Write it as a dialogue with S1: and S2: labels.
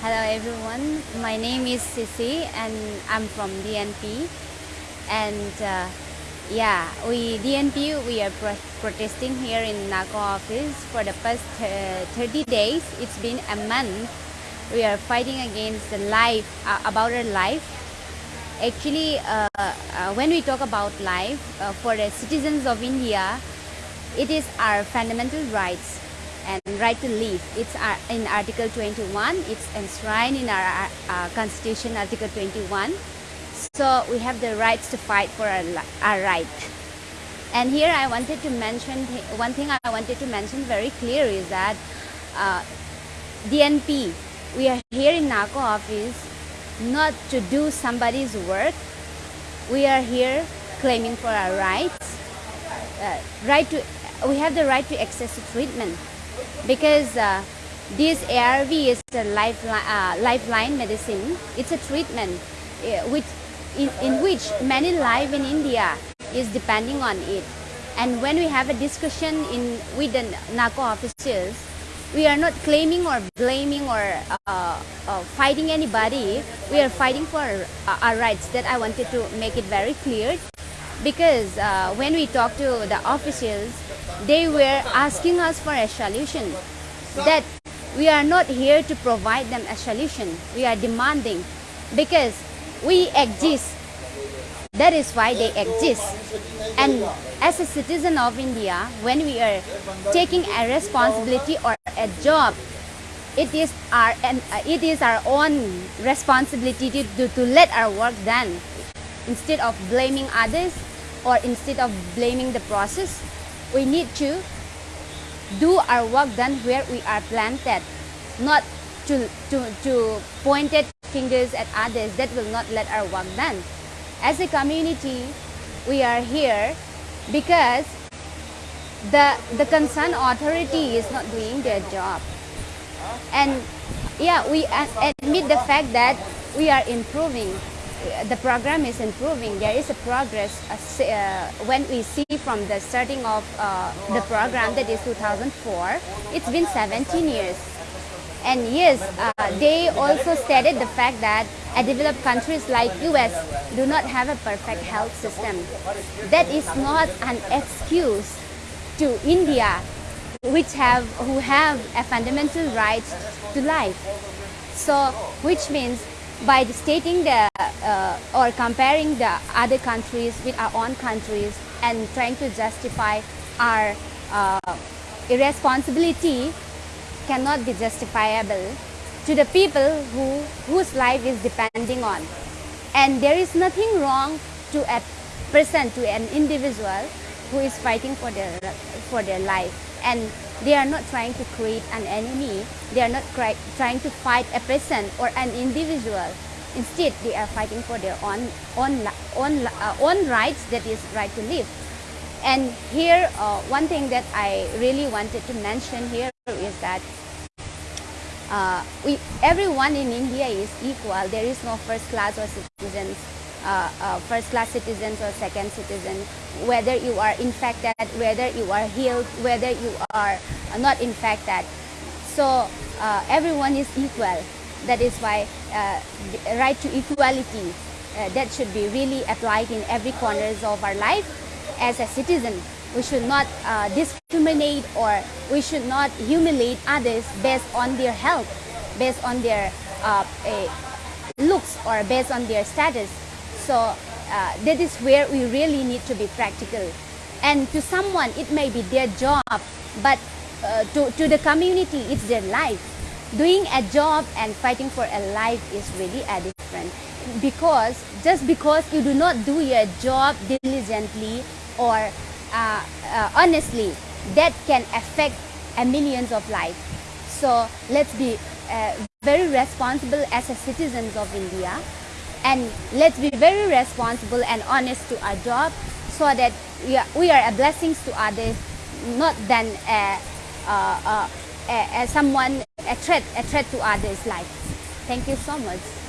S1: Hello everyone, my name is Sisi and I'm from DNP and uh, yeah, we DNP we are pro protesting here in NACO office for the past uh, 30 days. It's been a month. We are fighting against the life, uh, about our life. Actually, uh, uh, when we talk about life, uh, for the citizens of India, it is our fundamental rights and right to live. It's uh, in Article 21. It's enshrined in our uh, Constitution, Article 21. So we have the rights to fight for our, our right. And here I wanted to mention, one thing I wanted to mention very clear is that uh, DNP, we are here in NACO office not to do somebody's work. We are here claiming for our rights, uh, right to, we have the right to access to treatment because uh, this ARV is a lifeline, uh, lifeline medicine. It's a treatment uh, which, in, in which many lives in India is depending on it. And when we have a discussion in with the NACO officials, we are not claiming or blaming or uh, uh, fighting anybody. We are fighting for our, our, rights. That I wanted to make it very clear because uh, when we talk to the officials, they were asking us for a solution. That we are not here to provide them a solution. We are demanding because we exist. That is why they exist. And as a citizen of india when we are taking a responsibility or a job it is our and uh, it is our own responsibility to, to, to let our work done. Instead of blaming others or instead of blaming the process we need to do our work done where we are planted, not to, to, to pointed fingers at others that will not let our work done. As a community, we are here because the, the concerned authority is not doing their job. And yeah, we admit the fact that we are improving the program is improving. There is a progress uh, uh, when we see from the starting of uh, the program that is 2004. It's been 17 years. And yes, uh, they also stated the fact that developed countries like US do not have a perfect health system. That is not an excuse to India, which have who have a fundamental right to life. So, which means by stating the uh, or comparing the other countries with our own countries and trying to justify our uh, irresponsibility cannot be justifiable to the people who whose life is depending on. And there is nothing wrong to a person to an individual who is fighting for their for their life. And they are not trying to create an enemy. They are not trying to fight a person or an individual. Instead they are fighting for their own own own, uh, own rights that is right to live. And here uh, one thing that i really wanted to mention here is that uh, we everyone in india is equal. There is no first class or citizens uh, uh, first class citizens or second citizen, whether you are infected, whether you are healed, whether you are not infected. So uh, everyone is equal. That is why uh, right to equality uh, that should be really applied in every corners of our life as a citizen. We should not discriminate or we should not humiliate others based on their health, based on their looks or based on their status. So uh, that is where we really need to be practical. And to someone, it may be their job, but uh, to, to the community, it's their life. Doing a job and fighting for a life is really a different. Because just because you do not do your job diligently or uh, uh honestly, that can affect a millions of lives. So let's be uh, very responsible as a citizens of India and let's be very responsible and honest to our job so that we are, we are a blessings to others not than a, a, a, someone a threat a threat to others life. Thank you so much